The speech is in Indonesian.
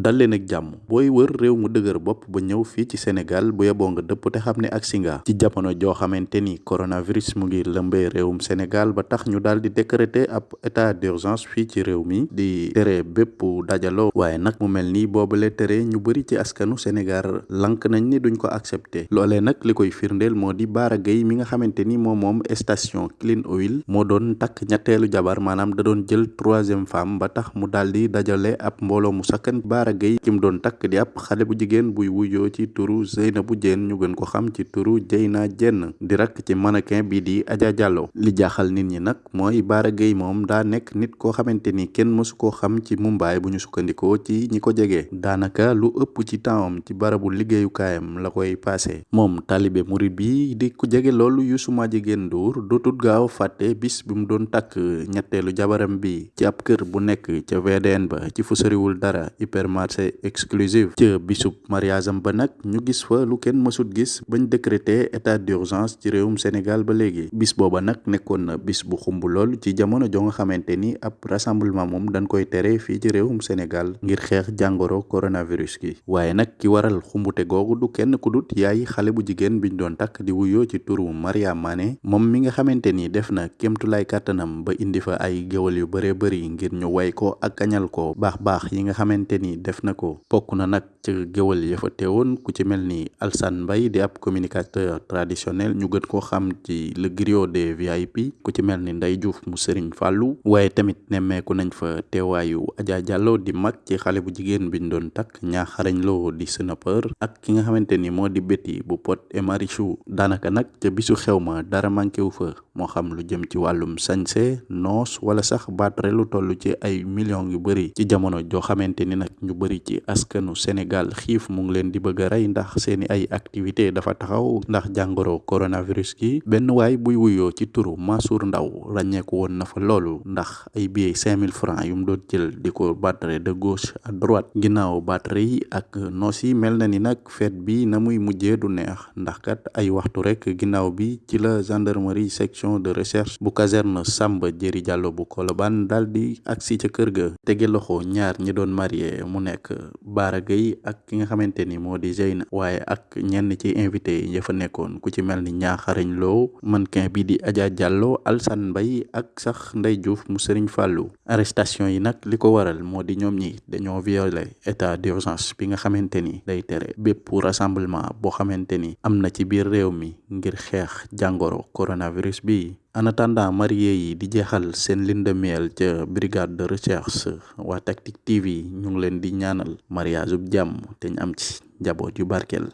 dal leen ak jàmm. Booy wër réew mu dëgër bopp ba ñëw fii ci Sénégal bu yeboo nga dëpp te xam ne ak singa ci jamono joo xamante ni coronavirus mu ngi lëmbee réewum Sénégal ba tax ñu daal di décréter ab état d'urgence fii ci réew mi di tere bépp dajaloo. Waaye nag mu mel ni boobale tere ñu bëri ci askanu Sénégal lank nañ ni duñ ko accepter. Loolee nag li koy firndeel moo di Bara Gaye mi nga xamante ni moom moom station Clean Oil moo doon takk ñetteelu jabar maanaam da doon jël troisième femme ba tax mu daal di dajale ab mbooloo mu sakkan Bara Gaye ki mu doon takk di ab xale bu jigéen buy wuyoo ci turu bu Diène ñu gën ko xam ci turu Dieyna Diène di rakk ci mannequin bii di Adja Diallo. Li jaaxal nit ñi nag mooy Bara Gaye moom daa nekk nit koo xamante ni kenn mësu koo xam ci Mumbaay bu ñu sukkandikoo ci ñi ko jege. Daanaka lu ëpp ci tempsam ci barabu liggéeyukaayam la koy passé moom talibe murid bi di ku jege loolu Youssou Madjiguène Ndour dootul gaaw fàtte bis bi mu doon takk ñetteelu jabaram bi. Ci ab kër bu nekk ca VDN ba ci fu dara hypermarché exclusive. Ca bisub mariage am ba nag ñu gis fa lu kenn mësut gis bañ décrété état d'urgence ci réewum Sénégal ba léegi. Bis booba nag nekkoon na bis bu xumb lool ci jamono jo nga xamante ni ab rassemblement moom dañ koy tere fii ci réewum Sénégal ngir xeex jàngoro coronavirus gi. Waaye nag ki waral xumbute googu du kenn ku dut yaay xale bu jigéen biñ doon takk di wuyoo ci turu Maria Mané moom mi nga xamante ni def na kémtulaay kàttanam ba indi fa ay géwal yu bëree bëri ngir ñu way ko ak ko. Baax baax yi nga xamante ni def na ko bokk na nag ci géwal ya fa teewoon ku ci mel ni Alsane Mbaye di ab communicateur traditionnel ñu gën koo xam ci le griot des VIP ku ci mel ni Ndeye Diouf mu Serigne Fallou waaye tamit nemmeeku nañ fa teewaayu Adja Diallo di mag ci xale bu jigéen biñ doon takk ñaaxarañ loo di snapper ak ki nga xamante ni moo di Betty bu Pod et Marichou daanaka nag ca bisu xew ma dara manqué wu fa moo xam lu jëm ci wàllum sañse noos wala sax baatre lu toll ci ay millions yu bëri ci jamono joo xamante ni nag ñu bëri ci askanu Sénégal xiif mu ngi leen di bëgg a rey ndax seeni ay activité dafa taxaw ndax jàngoro coronavirus gi. Benn waay buy wuyoo ci turu Mansour Ndaw ràññeeku woon na fa loolu ndax ay cinq mille francs yu mu doon jël di ko battre de gauche à droite. Ginnaaw battre yi ak noos yi mel na ni nag fête bi na muy du neex ndax kat ay waxtu rek ginnaaw bi ci la gendarmerie section de recherche bu caserne Samba Jëri Diallo bu Colobane daal di agsi ca kër ga tege loxo ñaar ñi doon marié mu nekk Bara Gaye ak ki nga xamante ni moo di Zeyna waaye ak ñenn ci invité yi fa nekkoon ku ci ñaaxarañ loo mannequin bi di Adja Diallo Alsane Mbaye ak sax Ndey Diouf mu Serigne Fallou. Arrestation yi nag li ko waral moo di ñoom ñi dañoo violé état d'urgence bi nga xamante ni day tere bépp rassemblement boo xamante ni am na ci biir réew mi ngir xeex jàngoro coronavirus bi en attendant marié yi di jeexal seen lune de miel ca brigade de recherche waa Tactic TV ñu ngi leen di ñaanal mariage te ñu am ci njaboot yu barkeel